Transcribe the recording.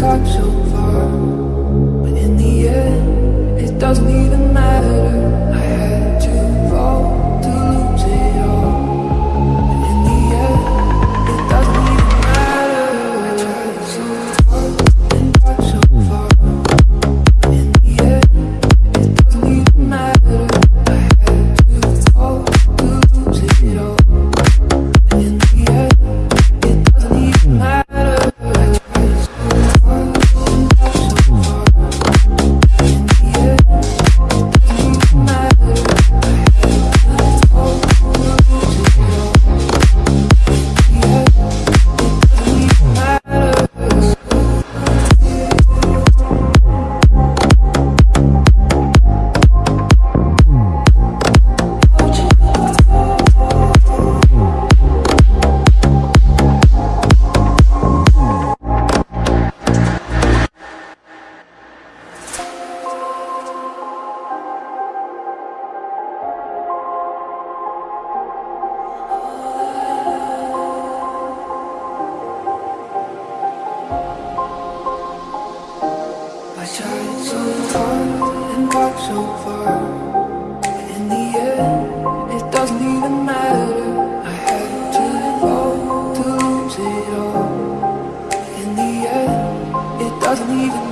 got so far. But in the end, it doesn't even matter. tried so hard and got so far In the end, it doesn't even matter I had to fall to lose it all In the end, it doesn't even matter